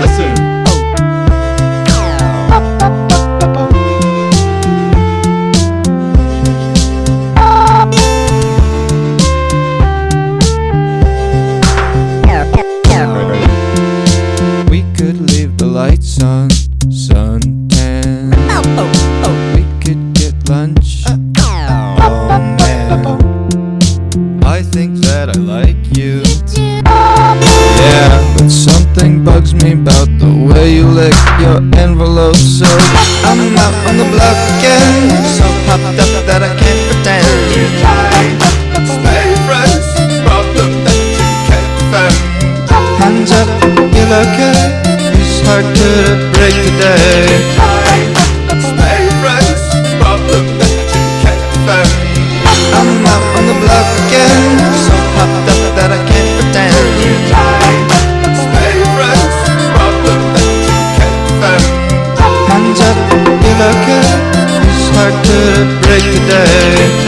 Listen. We could leave the lights on, suntan. That I like you. Yeah, but something bugs me about the way you lick your envelope. So I'm out on the block again, so popped up that I can't pretend. Stay friends. Problem that you can't defend. Hands up, you're okay. It's hard to break the day. break the day.